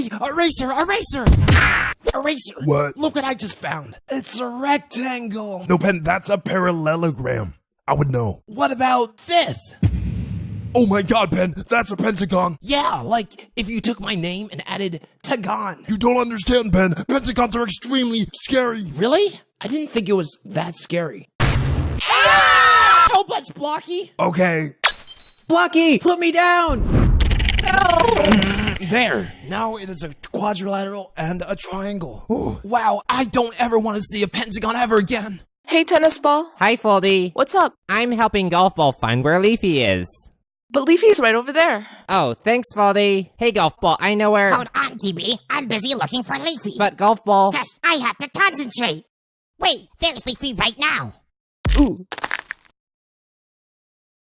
Hey, eraser, eraser! Eraser! What? Look what I just found. It's a rectangle. No, Pen, that's a parallelogram. I would know. What about this? Oh my god, Pen, that's a pentagon. Yeah, like if you took my name and added Tagon. You don't understand, Pen. Pentagons are extremely scary. Really? I didn't think it was that scary. Ah! Help us, Blocky! Okay. Blocky, put me down! There. Now it is a quadrilateral and a triangle. Ooh, wow, I don't ever want to see a pentagon ever again. Hey, tennis ball. Hi, Foldy. What's up? I'm helping Golf Ball find where Leafy is. But Leafy's right over there. Oh, thanks, Foldy. Hey, Golf Ball, I know where. Hold on, TB. I'm busy looking for Leafy. But Golf Ball. Shush, I have to concentrate. Wait, there's Leafy right now. Ooh.